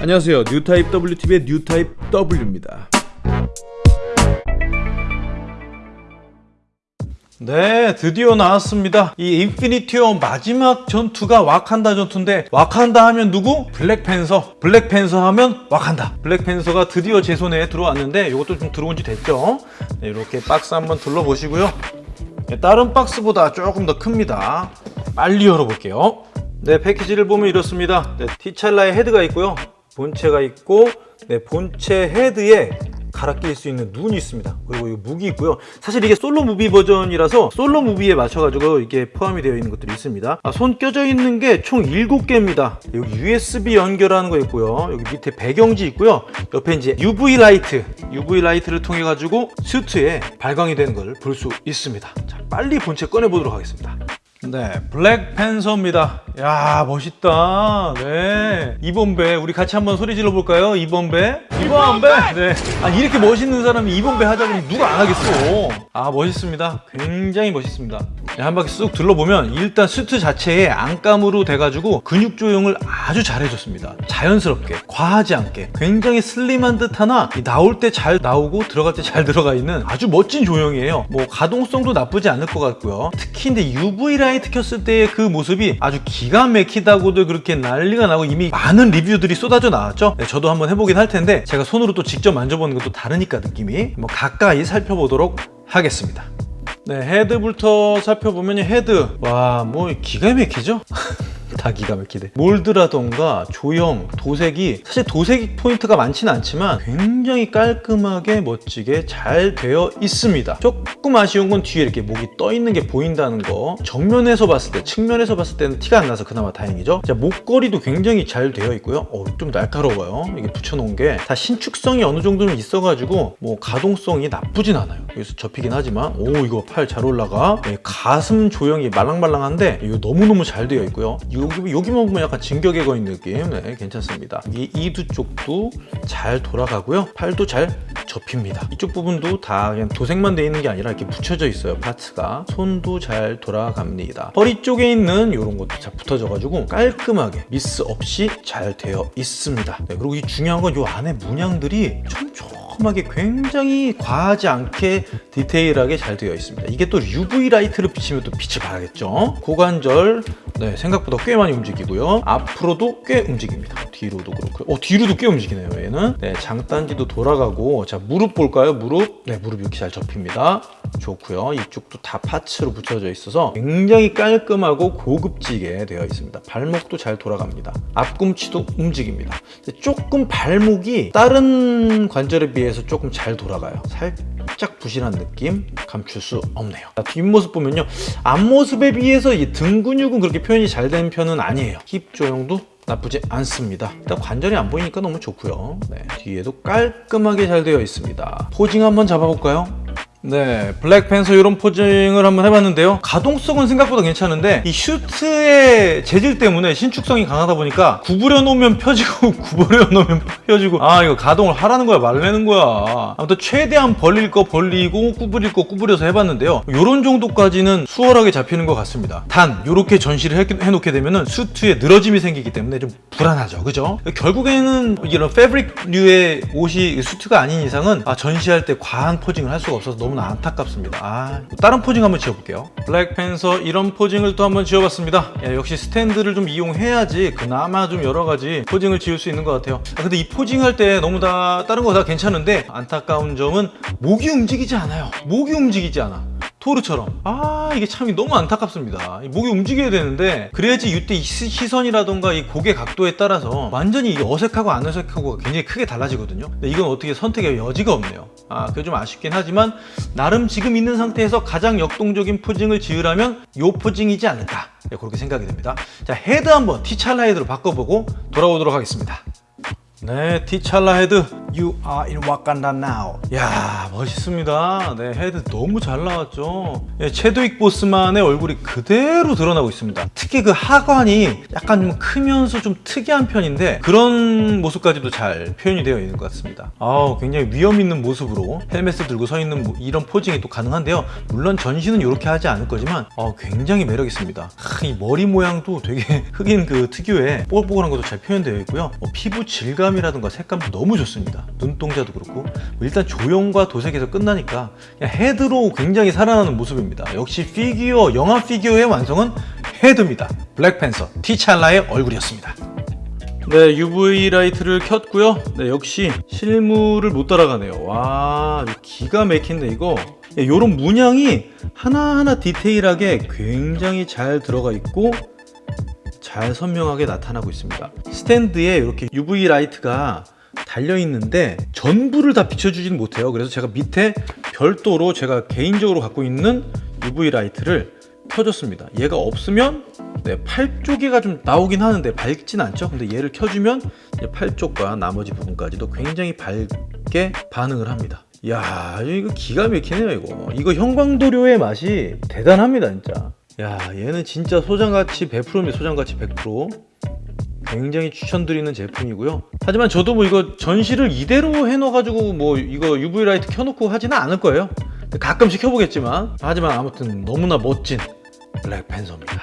안녕하세요. 뉴타입 W TV의 뉴타입 W입니다. 네 드디어 나왔습니다. 이 인피니티 워 마지막 전투가 와칸다 전투인데 와칸다 하면 누구? 블랙팬서. 블랙팬서 하면 와칸다. 블랙팬서가 드디어 제 손에 들어왔는데 이것도 좀 들어온 지 됐죠? 네, 이렇게 박스 한번 둘러보시고요. 네, 다른 박스보다 조금 더 큽니다. 빨리 열어볼게요. 네 패키지를 보면 이렇습니다. 네, 티찰라의 헤드가 있고요 본체가 있고 네, 본체 헤드에 갈아 낄수 있는 눈이 있습니다. 그리고 이 무기 있고요. 사실 이게 solo movie 버전이라서 solo movie에 맞춰 가지고 이게 포함이 되어 있는 것들이 있습니다. 아, 손 껴져 있는 게 총 7개입니다. 여기 USB 연결하는 거 있고요. 여기 밑에 배경지 있고요. 옆에 이제 UV light UV light를 통해 가지고 슈트에 발광이 되는 걸 볼 수 있습니다. 자 빨리 본체 꺼내 보도록 하겠습니다 네, 블랙팬서입니다. 야, 멋있다. 네. Yibambe, 우리 같이 한번 소리 질러 볼까요? 2번 배. 2번 배. 네. 아, 이렇게 멋있는 사람이 Yibambe 하자 그러면 누가 안 하겠어. 아, 멋있습니다. 굉장히 멋있습니다. 네, 한 바퀴 쑥 둘러보면 일단 수트 자체에 안감으로 돼가지고 근육 조형을 아주 잘 해줬습니다. 자연스럽게, 과하지 않게, 굉장히 슬림한 듯 하나 나올 때 잘 나오고 들어갈 때 잘 들어가 있는 아주 멋진 조형이에요. 뭐 가동성도 나쁘지 않을 것 같고요. 특히 근데 UV 라이트 켰을 때의 그 모습이 아주 기가 막히다고도 그렇게 난리가 나고 이미 많은 리뷰들이 쏟아져 나왔죠. 네, 저도 한번 해보긴 할 텐데 제가 손으로 또 직접 만져보는 것도 다르니까 느낌이 뭐 가까이 살펴보도록 하겠습니다. 네 헤드부터 살펴보면 헤드 와 뭐 기가 막히죠? 다 기가 막히네 몰드라던가 조형, 도색이 사실 도색 포인트가 많지는 않지만 굉장히 깔끔하게 멋지게 잘 되어 있습니다. 조금 아쉬운 건 뒤에 이렇게 목이 떠 있는 게 보인다는 거. 정면에서 봤을 때, 측면에서 봤을 때는 티가 안 나서 그나마 다행이죠. 자, 목걸이도 굉장히 잘 되어 있고요. 어, 좀 날카로워요. 이게 붙여놓은 게. 다 신축성이 어느 정도는 있어가지고 뭐 가동성이 나쁘진 않아요. 여기서 접히긴 하지만. 오 이거 팔 잘 올라가. 네, 가슴 조형이 말랑말랑한데 이거 너무너무 잘 되어 있고요 여기, 여기만 보면 약간 진격의 거인 느낌. 네, 괜찮습니다. 이 이두 쪽도 잘 돌아가고요. 팔도 잘 접힙니다. 이쪽 부분도 다 그냥 도색만 돼 있는 게 아니라 이렇게 붙여져 있어요 parts가. 손도 잘 돌아갑니다. 허리 쪽에 있는 이런 것도 잘 붙어져 가지고 깔끔하게 미스 없이 잘 되어 있습니다. 네, 그리고 이 중요한 건 이 안에 문양들이 촘촘하게 굉장히 과하지 않게 디테일하게 잘 되어 있습니다. 이게 또 UV 라이트를 비치면 또 빛을 발하겠죠? 고관절 네, 생각보다 꽤 많이 움직이고요. 앞으로도 꽤 움직입니다. 뒤로도 그렇고 어 뒤로도 꽤 움직이네요 얘는. 네, 장단지도 돌아가고. 자 무릎 볼까요? 무릎? 네 무릎 이렇게 잘 접힙니다. 좋고요. 이쪽도 다 파츠로 붙여져 있어서 굉장히 깔끔하고 고급지게 되어 있습니다. 발목도 잘 돌아갑니다. 앞꿈치도 움직입니다. 조금 발목이 다른 관절에 비해서 조금 잘 돌아가요. 살 짝 부실한 느낌 감출 수 없네요. 뒷모습 보면요. 앞모습에 비해서 이 등 근육은 그렇게 표현이 잘 된 편은 아니에요. 힙 조형도 나쁘지 않습니다. 일단 관절이 안 보이니까 너무 좋고요. 네, 뒤에도 깔끔하게 잘 되어 있습니다. posing 한번 잡아볼까요? 네 블랙팬서 이런 posing을 한번 해봤는데요. 가동성은 생각보다 괜찮은데 이 슈트의 재질 때문에 신축성이 강하다 보니까 구부려 놓으면 펴지고 구부려 놓으면 펴지고 아 이거 가동을 하라는 거야 말라는 거야. 아무튼 최대한 벌릴 거 벌리고 구부릴 거 구부려서 해봤는데요. 이런 정도까지는 수월하게 잡히는 것 같습니다. 단 이렇게 전시를 해, 해놓게 되면 슈트에 늘어짐이 생기기 때문에 좀 불안하죠. 그죠? 결국에는 이런 fabric류의 옷이 suit가 아닌 이상은 아, 전시할 때 과한 posing을 할 수가 없어서 너무나 안타깝습니다. 아, 다른 posing 한번 지어볼게요. 블랙팬서 이런 posing을 또 한번 지어봤습니다. 야, 역시 스탠드를 좀 이용해야지 그나마 좀 여러 가지 posing을 지을 수 있는 것 같아요. 아, 근데 이 posing 할 때 너무 다 다른 거 다 괜찮은데 안타까운 점은 목이 움직이지 않아요. 목이 움직이지 않아 토르처럼. 아 이게 참 너무 안타깝습니다. 목이 움직여야 되는데 그래야지 이때 시선이라던가 이 고개 각도에 따라서 완전히 어색하고 안 어색하고 굉장히 크게 달라지거든요. 근데 이건 어떻게 선택의 여지가 없네요. 아 그게 좀 아쉽긴 하지만 나름 지금 있는 상태에서 가장 역동적인 posing을 지으라면 이 posing이지 않을까. 네, 그렇게 생각이 됩니다. 자 헤드 한번 티찰라 헤드로 바꿔보고 돌아오도록 하겠습니다. 네 티찰라 헤드 You are in Wakanda now. 야 멋있습니다. 네 헤드 너무 잘 나왔죠. 예, 체드윅 보스만의 얼굴이 그대로 드러나고 있습니다. 특히 그 하관이 약간 좀 크면서 좀 특이한 편인데 그런 모습까지도 잘 표현이 되어 있는 것 같습니다. 아우 굉장히 위엄 있는 모습으로 헬멧을 들고 서 있는 모- 이런 posing이 또 가능한데요. 물론 전신은 이렇게 하지 않을 거지만 어, 굉장히 매력 있습니다. 하, 이 머리 모양도 되게 흑인 그 특유의 뽀글뽀글한 것도 잘 표현되어 있고요. 어, 피부 질감이라든가 색감도 너무 좋습니다. 눈동자도 그렇고 뭐 일단 조형과 도색에서 끝나니까 헤드로 굉장히 살아나는 모습입니다. 역시 피규어 영화 피규어의 완성은 헤드입니다. 블랙팬서 티찰라의 얼굴이었습니다. 네, UV 라이트를 켰고요. 네, 역시 실물을 못 따라가네요. 와, 기가 막힌데 이거. 이런 문양이 하나하나 디테일하게 굉장히 잘 들어가 있고 잘 선명하게 나타나고 있습니다. 스탠드에 이렇게 UV 라이트가 달려 있는데 전부를 다 비춰주지는 못해요. 그래서 제가 밑에 별도로 제가 개인적으로 갖고 있는 UV 라이트를 켜줬습니다. 얘가 없으면 네, 팔 쪽에가 좀 나오긴 하는데 밝진 않죠. 근데 얘를 켜주면 팔 쪽과 나머지 부분까지도 굉장히 밝게 반응을 합니다. 야 이거 기가 막히네요 이거. 이거 형광도료의 맛이 대단합니다 진짜. 야 얘는 진짜 소장가치 100%입니다 소장가치 100% 굉장히 추천드리는 제품이고요. 하지만 저도 뭐 이거 전시를 이대로 해놔가지고 뭐 이거 UV 라이트 켜놓고 하지는 않을 거예요. 가끔씩 켜보겠지만. 하지만 아무튼 너무나 멋진 블랙팬서입니다